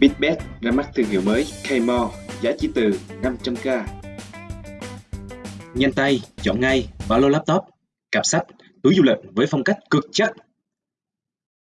Bitbet ra mắt thương hiệu mới Kmall, giá chỉ từ 500k. Nhanh tay, chọn ngay ba lô laptop, cặp sách, túi du lịch với phong cách cực chất.